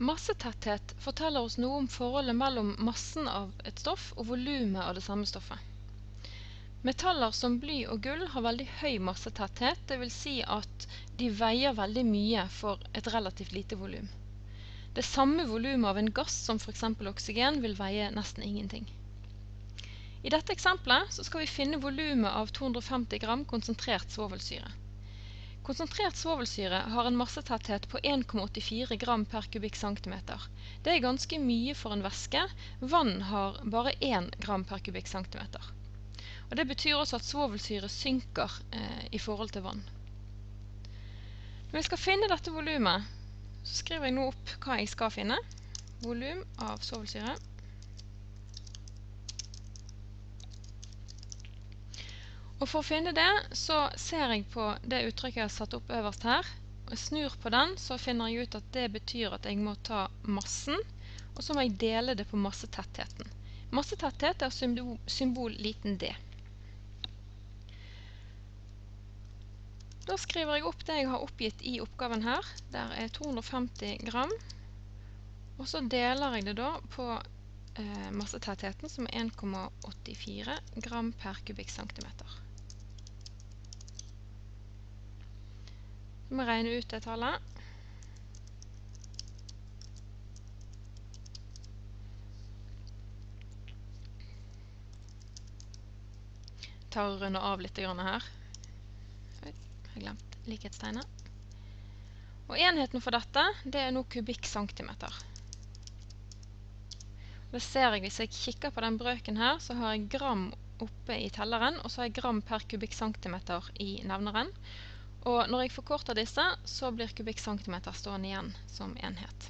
Massetetthet forteller oss noe om forholdet mellom massen av et stoff og volumet av det samme stoffet. Metaller som bly og gull har veldig høy massetetthet, dvs. Si at de veier veldig mye for et relativt lite volum. Det samme volumet av en gass som f.eks. oksygen vil veie nesten ingenting. I dette eksempelet skal vi finne volumet av 250 gram konsentrert svovelsyre. Konsentrert svovelsyre har en massetetthet på 1,84 gram per kubikkcentimeter. Det er ganske mye for en væske. Vann har bare 1 gram per kubikkcentimeter. Og Det betyr også at svovelsyre synker eh, i forhold til vann. Når vi skal finne dette volumet, så skriver jeg nå opp hva jeg skal finne. Volum av svovelsyre. Og For å finne det så ser jeg på det uttrykket jeg har satt opp øverst her. og jeg snur på den, så finner jeg ut at det betyr at jeg må ta massen, og så må jeg dele det på massetettheten. Massetetthet er symbol, symbol liten d. Da skriver jeg opp det jeg har oppgitt i oppgaven her. Der er 250 gram. Og så deler jeg det da på eh, massetettheten, som er 1,84 gram per kubikkcentimeter. Jeg regne ut det tallet. tar og runder av litt her. Oi, jeg glemt likhetstegnet. Og enheten for dette, det er nå kubikkcentimeter. Det ser jeg hvis jeg kikker på den brøken her, så har jeg gram oppe i telleren, og så har jeg gram per kubikkcentimeter i nevneren. Og når jeg forkorter disse, så blir kubikkcentimeter stående igjen som enhet.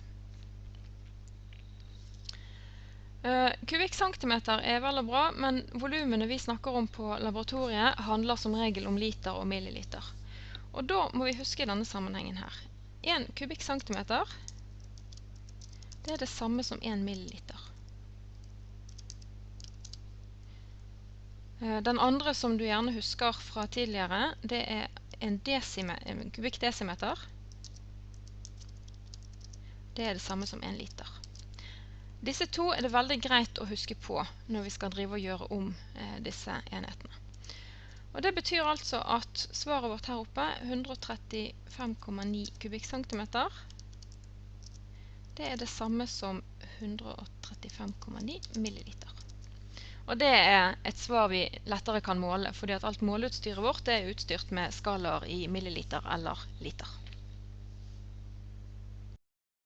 Uh, kubikkcentimeter er vel og bra, men volumene vi snakker om på laboratoriet handler som regel om liter og milliliter. Og da må vi huske denne sammenhengen her. 1 kubikkcentimeter det er det samme som 1 milliliter. Uh, den andre som du gjerne husker fra tidligere, det er en, en kubikkdesimeter det er det samme som en liter. Disse to er det veldig greit å huske på når vi skal drive og gjøre om eh, disse enhetene. Og Det betyr altså at svaret vårt her oppe, 135,9 kubikkcentimeter, det er det samme som 135,9 milliliter. Og det er et svar vi lettere kan måle, fordi at alt måleutstyret vårt er utstyrt med skalaer i milliliter eller liter.